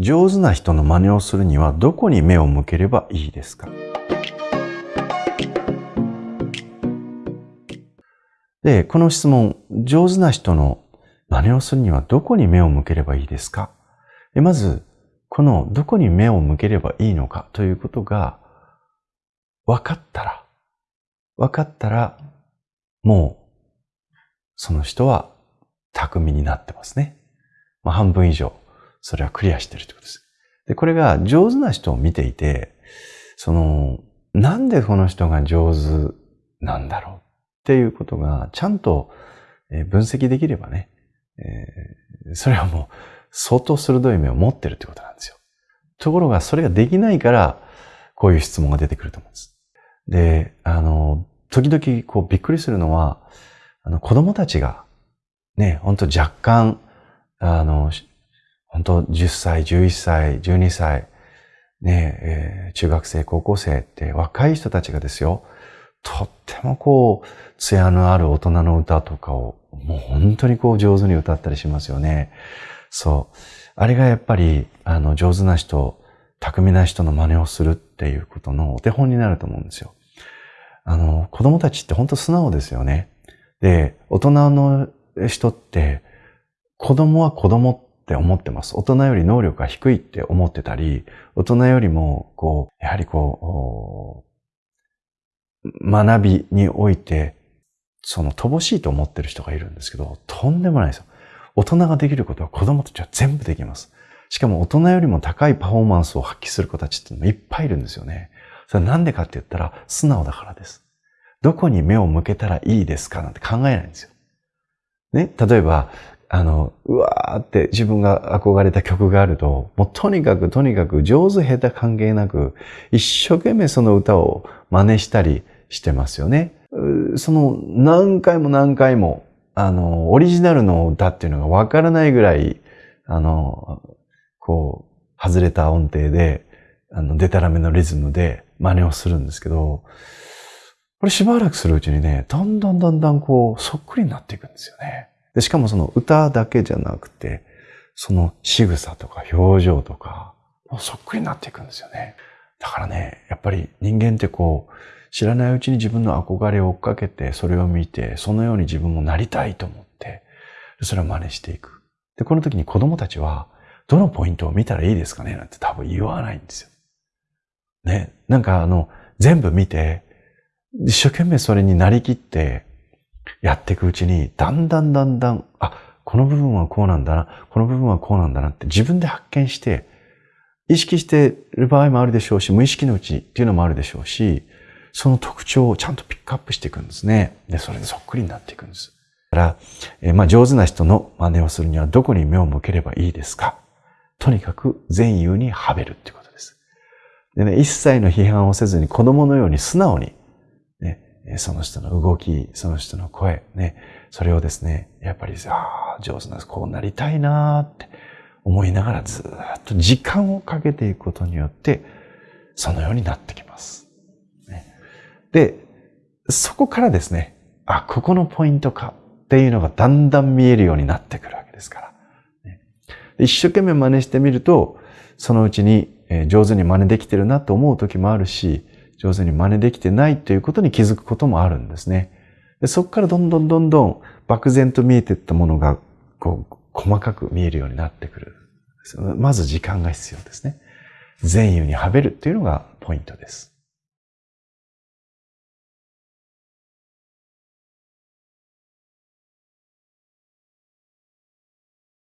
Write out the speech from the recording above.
上手な人の真似をするにはどこに目を向ければいいですか？で、この質問、上手な人の真似をするにはどこに目を向ければいいですか？まず、このどこに目を向ければいいのかということが分かったら、分かったら、もう、その人は巧みになってますね。まあ、半分以上。それはクリアしてるってことです。で、これが上手な人を見ていて、その、なんでこの人が上手なんだろうっていうことがちゃんと分析できればね、えー、それはもう相当鋭い目を持ってるってことなんですよ。ところがそれができないから、こういう質問が出てくると思うんです。で、あの、時々こうびっくりするのは、あの子供たちがね、本当若干、あの、本当10歳、11歳、12歳、ね、えー、中学生、高校生って若い人たちがですよ、とってもこう、艶のある大人の歌とかを、もう本当にこう上手に歌ったりしますよね。そう。あれがやっぱり、あの、上手な人、巧みな人の真似をするっていうことのお手本になると思うんですよ。あの、子供たちって本当素直ですよね。で、大人の人って、子供は子供って思ってます。大人より能力が低いって思ってたり、大人よりも、こう、やはりこう、学びにおいて、その乏しいと思ってる人がいるんですけど、とんでもないですよ。大人ができることは子供たちは全部できます。しかも大人よりも高いパフォーマンスを発揮する子たちってのもいっぱいいるんですよね。それなんでかって言ったら素直だからです。どこに目を向けたらいいですかなんて考えないんですよ。ね、例えば、あの、うわーって自分が憧れた曲があると、もうとにかくとにかく上手下手関係なく、一生懸命その歌を真似したりしてますよね。その何回も何回も、あの、オリジナルの歌っていうのがわからないぐらい、あの、こう、外れた音程で、あの、デタラメのリズムで真似をするんですけど、これしばらくするうちにね、だんだんだんだんこう、そっくりになっていくんですよね。で、しかもその歌だけじゃなくて、その仕草とか表情とか、もうそっくりになっていくんですよね。だからね、やっぱり人間ってこう、知らないうちに自分の憧れを追っかけて、それを見て、そのように自分もなりたいと思って、それを真似していく。で、この時に子供たちは、どのポイントを見たらいいですかねなんて多分言わないんですよ。ね。なんかあの、全部見て、一生懸命それになりきってやっていくうちに、だんだんだんだん、あ、この部分はこうなんだな、この部分はこうなんだなって自分で発見して、意識してる場合もあるでしょうし、無意識のうちっていうのもあるでしょうし、その特徴をちゃんとピックアップしていくんですね。で、それでそっくりになっていくんです。だから、えまあ、上手な人の真似をするにはどこに目を向ければいいですかとにかく善意にはべるってことです。でね、一切の批判をせずに子供のように素直に、その人の動き、その人の声、ね、それをですね、やっぱり、ああ、上手な、こうなりたいなって思いながらずっと時間をかけていくことによって、そのようになってきます。で、そこからですね、あ、ここのポイントかっていうのがだんだん見えるようになってくるわけですから。ね、一生懸命真似してみると、そのうちに上手に真似できてるなと思う時もあるし、上手に真似できてないということに気づくこともあるんですね。でそこからどんどんどんどん漠然と見えていったものがこう細かく見えるようになってくる。まず時間が必要ですね。善意にはべるというのがポイントです。